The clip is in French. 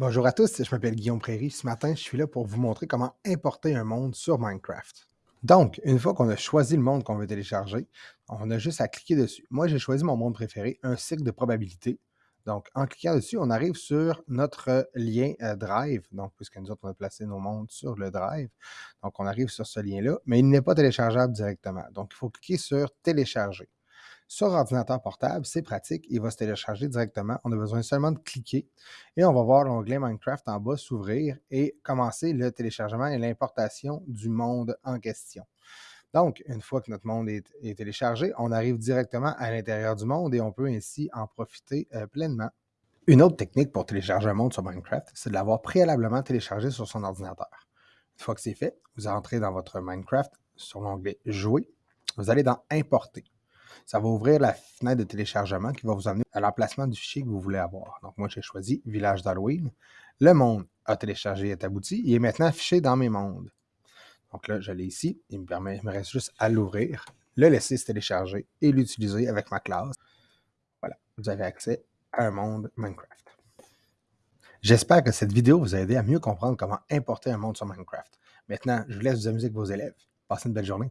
Bonjour à tous, je m'appelle Guillaume Prairie. Ce matin, je suis là pour vous montrer comment importer un monde sur Minecraft. Donc, une fois qu'on a choisi le monde qu'on veut télécharger, on a juste à cliquer dessus. Moi, j'ai choisi mon monde préféré, un cycle de probabilité. Donc, en cliquant dessus, on arrive sur notre lien euh, Drive. Donc, puisque nous autres, on a placé nos mondes sur le Drive. Donc, on arrive sur ce lien-là, mais il n'est pas téléchargeable directement. Donc, il faut cliquer sur Télécharger. Sur ordinateur portable, c'est pratique, il va se télécharger directement. On a besoin seulement de cliquer et on va voir l'onglet Minecraft en bas s'ouvrir et commencer le téléchargement et l'importation du monde en question. Donc, une fois que notre monde est, téléchargé, on arrive directement à l'intérieur du monde et on peut ainsi en profiter euh, pleinement. Une autre technique pour télécharger un monde sur Minecraft, c'est de l'avoir préalablement téléchargé sur son ordinateur. Une fois que c'est fait, vous entrez dans votre Minecraft sur l'onglet Jouer. Vous allez dans Importer ça va ouvrir la fenêtre de téléchargement qui va vous amener à l'emplacement du fichier que vous voulez avoir. Donc, moi, j'ai choisi Village d'Halloween. Le monde a téléchargé et est abouti. Il est maintenant affiché dans mes mondes. Donc là, je l'ai ici. Il me, permet, il me reste juste à l'ouvrir, le laisser se télécharger et l'utiliser avec ma classe. Voilà, vous avez accès à un monde Minecraft. J'espère que cette vidéo vous a aidé à mieux comprendre comment importer un monde sur Minecraft. Maintenant, je vous laisse vous amuser avec vos élèves. Passez une belle journée.